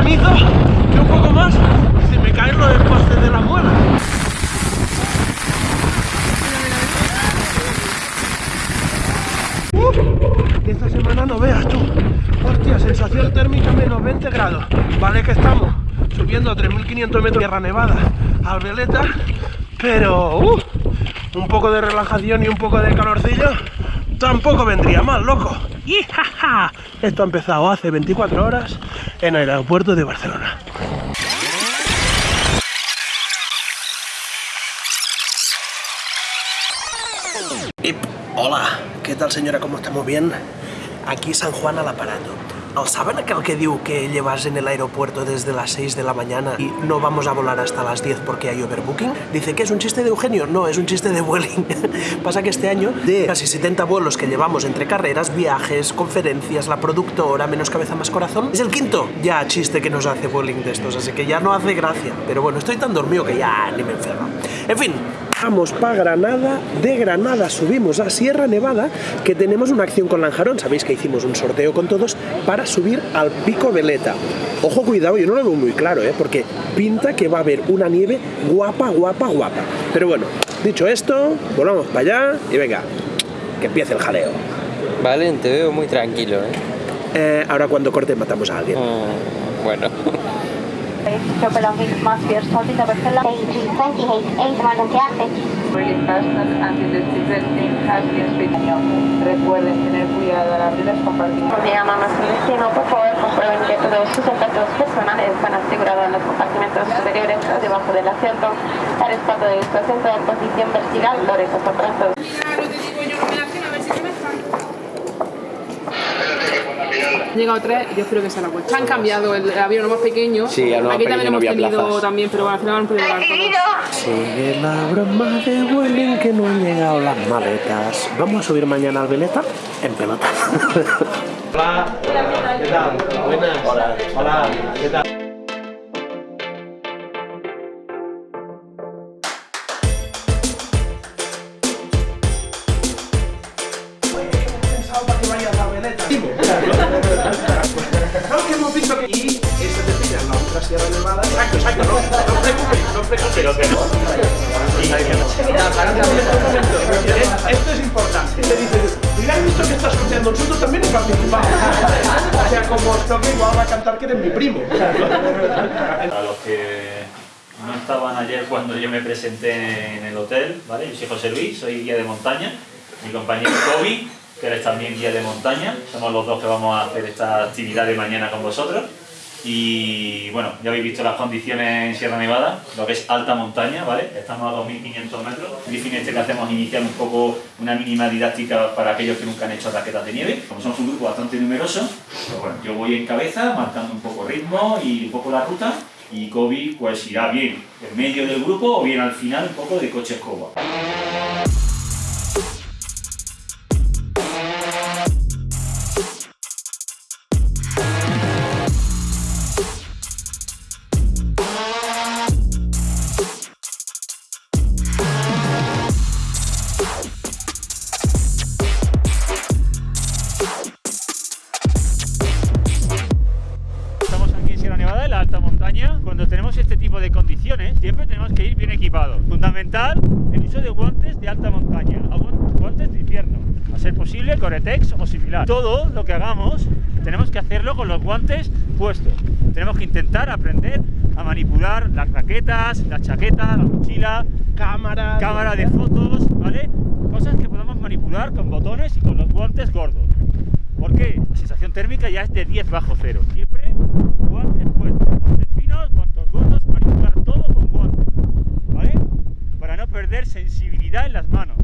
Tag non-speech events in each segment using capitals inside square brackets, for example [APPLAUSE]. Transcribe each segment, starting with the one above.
granizo y un poco más se me caen los postes de la muela. Uh, esta semana no veas tú. Hostia, sensación térmica menos 20 grados. Vale que estamos subiendo a 3.500 metros de tierra nevada al veleta, pero uh, un poco de relajación y un poco de calorcillo tampoco vendría mal, loco. Y jaja, esto ha empezado hace 24 horas en el aeropuerto de Barcelona. Hola, ¿qué tal señora? ¿Cómo estamos? ¿Bien? Aquí San Juan al aparato. ¿No saben aquel que diu que llevas en el aeropuerto desde las 6 de la mañana y no vamos a volar hasta las 10 porque hay overbooking? Dice que es un chiste de Eugenio. No, es un chiste de Vueling. [LAUGHS] Pasa que este año, de casi 70 vuelos que llevamos entre carreras, viajes, conferencias, la productora, menos cabeza más corazón, es el quinto ya chiste que nos hace Vueling de estos, así que ya no hace gracia. Pero bueno, estoy tan dormido que ya ni me enfermo. En fin, vamos para Granada, de Granada subimos a Sierra Nevada, que tenemos una acción con Lanjarón, sabéis que hicimos un sorteo con todos para subir al Pico Veleta. Ojo, cuidado, yo no lo veo muy claro, ¿eh? porque pinta que va a haber una nieve guapa, guapa, guapa. Pero bueno, dicho esto, volvamos para allá y venga, que empiece el jaleo. Vale, te veo muy tranquilo, ¿eh? Eh, ahora cuando corte matamos a alguien. Mm, bueno. Anti-discriminating has been speaking. Recuerden tener cuidado al abrir las compartimentos. Me llama más destino, por favor, comprueben que todos sus zapatos personales están asegurados en los compartimentos superiores o debajo del asiento. El respaldo de su asiento en posición vertical, lo recojo Han llegado tres, yo espero que sea la vuelta. Han cambiado el avión más pequeño. Sí, más Aquí también no hemos tenido plazas. también, pero bueno, al final han podido volar todos. Sigue la broma de Vueling que no han llegado las maletas. Vamos a subir mañana al Veleta en pelota. Hola, ¿qué tal? Buenas. Hola, hola, ¿qué tal? Que que... Y ese te pilla en la otra Sierra Nevada. Exacto, exacto, no, no os preocupéis, no os preocupéis. Esto es importante. Te dices, mira, he visto que estás escuchando nosotros también y participamos. O sea, como os toque, igual va a cantar que eres mi primo. A los que no estaban ayer cuando yo me presenté en el hotel, ¿vale? Yo soy José Luis, soy guía de montaña. Mi compañero Kobe, que eres también guía de montaña. Somos los dos que vamos a hacer esta actividad de mañana con vosotros. Y bueno, ya habéis visto las condiciones en Sierra Nevada, lo que es alta montaña, ¿vale? Estamos a 2.500 metros. El briefing este que hacemos iniciar un poco una mínima didáctica para aquellos que nunca han hecho raquetas de nieve. Como somos un grupo bastante numeroso, pues bueno, yo voy en cabeza, marcando un poco ritmo y un poco la ruta. Y Kobe pues irá bien en medio del grupo o bien al final un poco de coche escoba. Similar. Todo lo que hagamos, tenemos que hacerlo con los guantes puestos. Tenemos que intentar aprender a manipular las raquetas, la chaqueta, la mochila, Cámara. cámara de fotos, ¿vale? Cosas que podamos manipular con botones y con los guantes gordos. ¿Por qué? La sensación térmica ya es de 10 bajo cero. Siempre guantes puestos, guantes finos, guantes gordos, manipular todo con guantes, ¿vale? Para no perder sensibilidad en las manos.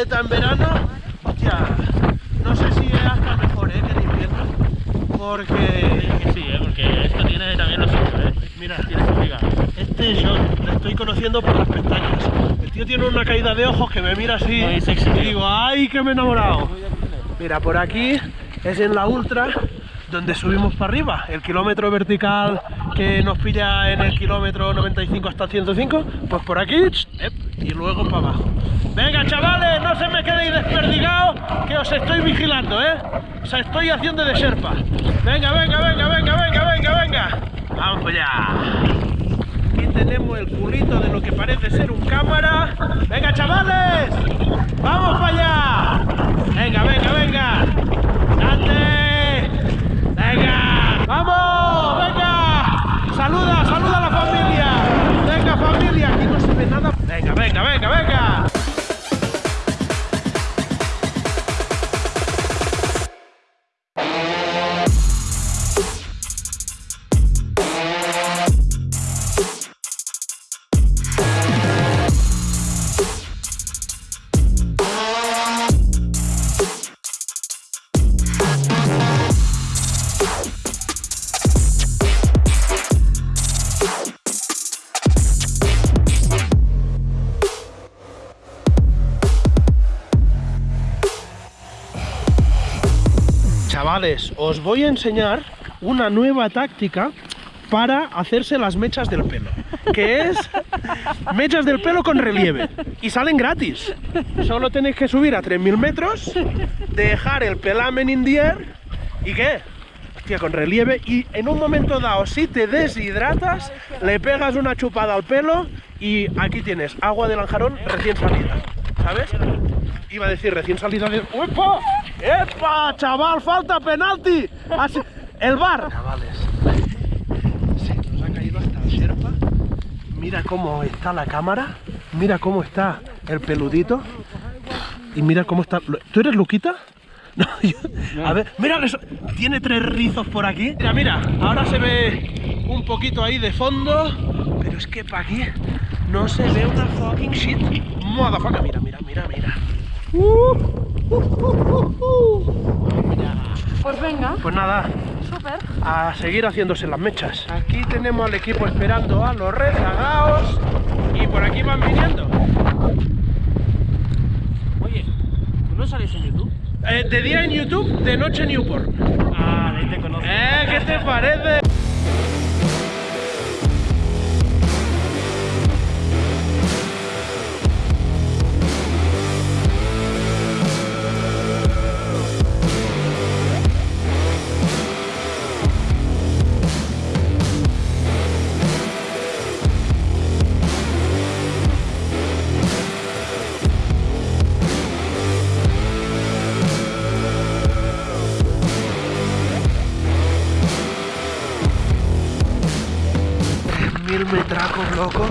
Maleta en verano, hostia, no sé si es hasta mejor ¿eh? que en invierno, porque Que sí, ¿eh? porque esto tiene también lo suyo, ¿eh? Mira. Tienes que obligar. este es John, le estoy conociendo por las pestañas. El tío tiene una caída de ojos que me mira así Muy sexy, y digo, ¡ay, que me he enamorado! Mira, por aquí es en la ultra donde subimos para arriba, el kilómetro vertical que nos pilla en el kilómetro 95 hasta el 105, pues por aquí y luego para abajo. Venga chavales, no se me quedéis desperdigados, que os estoy vigilando, ¿eh? O sea, estoy haciendo de serpa. Venga, venga, venga, venga, venga, venga, venga. Vamos allá. Aquí tenemos el culito de lo que parece ser un cámara. ¡Venga, chavales! ¡Vamos para allá! ¡Venga, venga, venga! ¡Date! Os voy a enseñar una nueva táctica para hacerse las mechas del pelo, que es mechas del pelo con relieve y salen gratis. Solo tenéis que subir a 3000 metros, dejar el pelamen in the air y qué, hostia, con relieve y en un momento dado si te deshidratas, le pegas una chupada al pelo y aquí tienes agua de lanjarón recién salida, ¿sabes? Iba a decir recién salida de... ¡Epa! ¡Chaval, falta penalti! Así- El bar. Chavales, [LAUGHS] se nos ha caído hasta el Sherpa. Mira cómo está la cámara. Mira cómo está el peludito. Y mira cómo está... ¿Tú eres Luquita? [LAUGHS] No, yo- A ver, mira, eso- tiene tres rizos por aquí. Mira, mira, ahora se ve un poquito ahí de fondo, pero es que para aquí no se ve una fucking shit. Motherfucker, mira, mira, mira, mira. Uh, uh, uh, uh, uh. Pues venga, Pues nada, súper. a seguir haciéndose las mechas. Aquí tenemos al equipo esperando a los rezagados y por aquí van viniendo. Oye, ¿tú no sales en YouTube? Eh, de día en YouTube, de noche en Newport. Ah, de ahí te conozco. ¿Eh? ¿Qué te parece? Metracos, loco.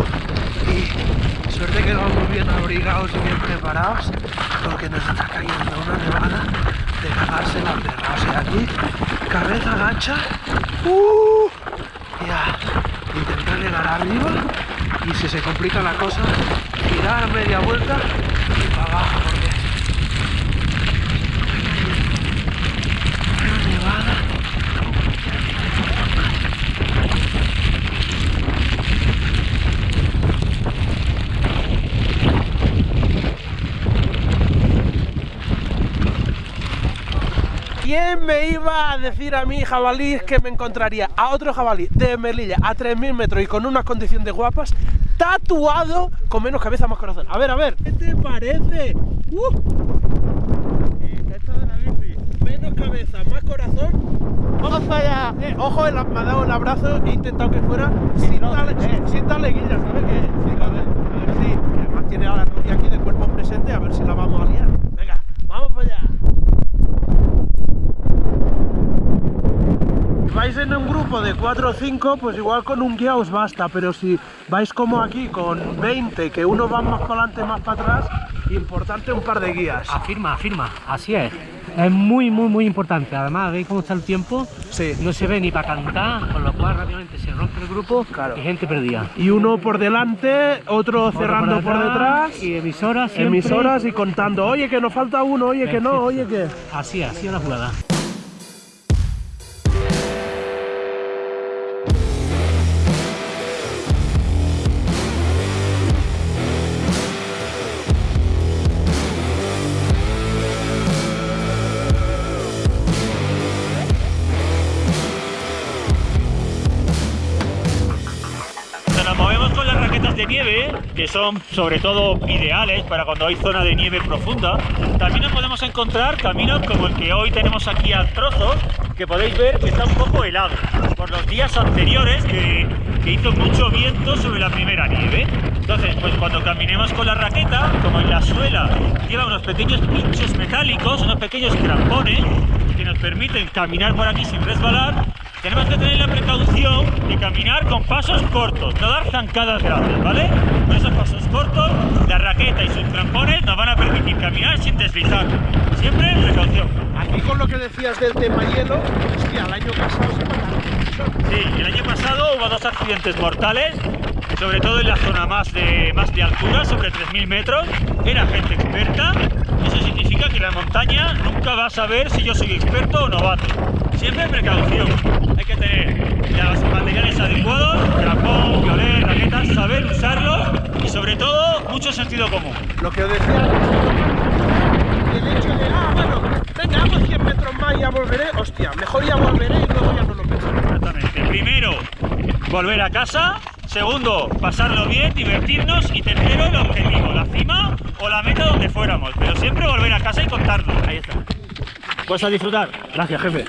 Y suerte que vamos bien abrigados y bien preparados, porque nos está cayendo una nevada de cagarse la perra. O sea, aquí, cabeza gacha, ¡uh! ya, intentar llegar arriba y si se complica la cosa, girar media vuelta porque una nevada. ¿Quién me iba a decir a mí, jabalí, que me encontraría a otro jabalí de Melilla a 3.000 metros y con unas condiciones guapas, tatuado con menos cabeza, más corazón? A ver, a ver, ¿qué te parece? ¡Uh! Menos cabeza, más corazón. ¡Vamos allá! Eh, ojo, me ha dado el abrazo e he intentado que fuera sin, tal, sin, sin taleguilla, ¿sabes qué? Sí, a ver, a ver si, que además tiene a la novia aquí de cuerpo presente, a ver si la vamos a liar. Venga, vamos para allá. Si vais en un grupo de 4 o 5, pues igual con un guía os basta, pero si vais como aquí con 20, que uno va más para adelante, más para atrás, importante un par de guías. Afirma, afirma, así es. Es muy, muy, muy importante. Además, veis cómo está el tiempo. Sí. No se ve ni para cantar, con lo cual rápidamente se rompe el grupo Claro. y gente perdida. Y uno por delante, otro Otro cerrando por detrás. y emisoras siempre. Emisoras y contando, oye que nos falta uno, oye que no, oye que... Así, así es la jugada. Que son sobre todo ideales para cuando hay zona de nieve profunda. También nos podemos encontrar caminos como el que hoy tenemos aquí a trozos, que podéis ver que está un poco helado por los días anteriores que, que hizo mucho viento sobre la primera nieve. Entonces, pues cuando caminemos con la raqueta, como en la suela lleva unos pequeños pinchos metálicos, unos pequeños crampones que nos permiten caminar por aquí sin resbalar, tenemos que tener la precaución de caminar con pasos cortos, no dar zancadas grandes, ¿vale? Con esos pasos cortos, la raqueta y sus crampones nos van a permitir caminar sin deslizar. Siempre precaución. Aquí con lo que decías del tema hielo, hostia, el año pasado se mataron. Sí, el año pasado hubo dos accidentes mortales, sobre todo en la zona más de, más de altura, sobre 3.000 metros. Era gente experta, eso significa que la montaña nunca va a saber si yo soy experto o novato. Siempre precaución, hay que tener los materiales adecuados, crampón, violet, raquetas, saber usarlos y sobre todo mucho sentido común. Lo que os decía antes, el hecho de, ah, bueno, venga, hago 100 metros más y ya volveré, hostia, mejor ya volveré y luego ya no lo pienso. Exactamente. Primero, volver a casa. Segundo, pasarlo bien, divertirnos. Y tercero, el objetivo, la cima o la meta donde fuéramos. Pero siempre volver a casa y contarlo. Ahí está. Pues a disfrutar. Gracias, jefe.